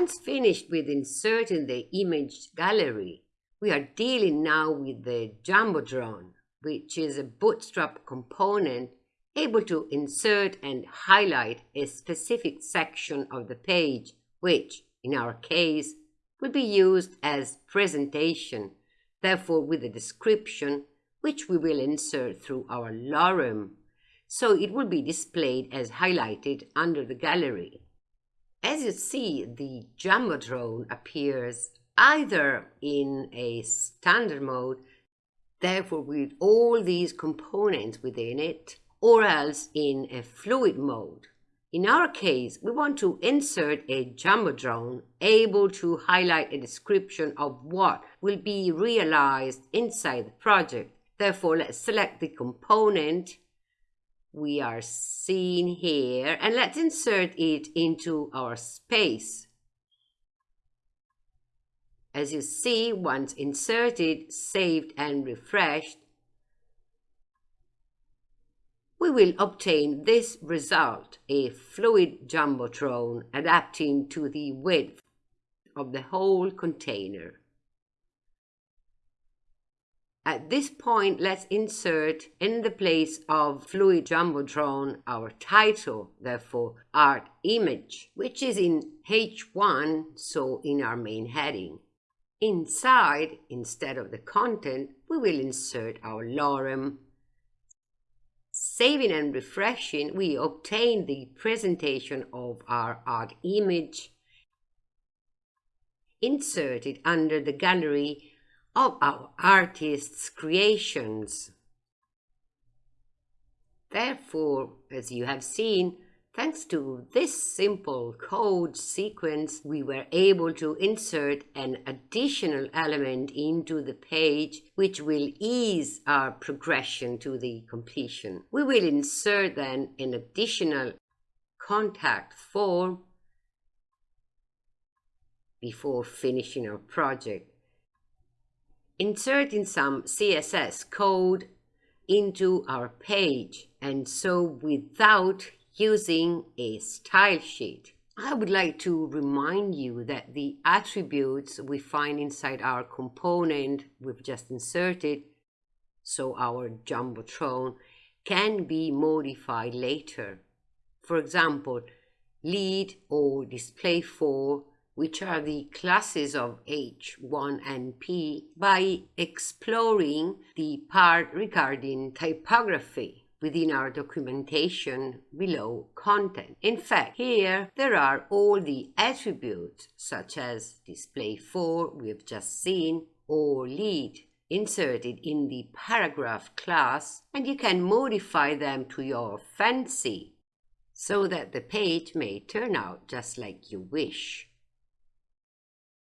Once finished with inserting the image gallery, we are dealing now with the Jumbotron, which is a bootstrap component able to insert and highlight a specific section of the page, which, in our case, will be used as presentation, therefore with a description, which we will insert through our lorem, so it will be displayed as highlighted under the gallery. As you see, the Jumbotron appears either in a standard mode, therefore with all these components within it, or else in a fluid mode. In our case, we want to insert a Jumbotron able to highlight a description of what will be realized inside the project. Therefore, let's select the component we are seeing here and let's insert it into our space. As you see, once inserted, saved and refreshed, we will obtain this result, a fluid jumbotron adapting to the width of the whole container. At this point, let's insert in the place of Fluid Jumbotron our title, therefore art image, which is in H1, so in our main heading. Inside, instead of the content, we will insert our lorem. Saving and refreshing, we obtain the presentation of our art image inserted under the gallery of our artists' creations. Therefore, as you have seen, thanks to this simple code sequence, we were able to insert an additional element into the page which will ease our progression to the completion. We will insert then an additional contact form before finishing our project inserting some CSS code into our page and so without using a style sheet. I would like to remind you that the attributes we find inside our component we've just inserted, so our Jumbotron, can be modified later. For example, lead or display for which are the classes of H, 1, and P, by exploring the part regarding typography within our documentation below content. In fact, here there are all the attributes such as display for we have just seen or lead inserted in the paragraph class and you can modify them to your fancy so that the page may turn out just like you wish.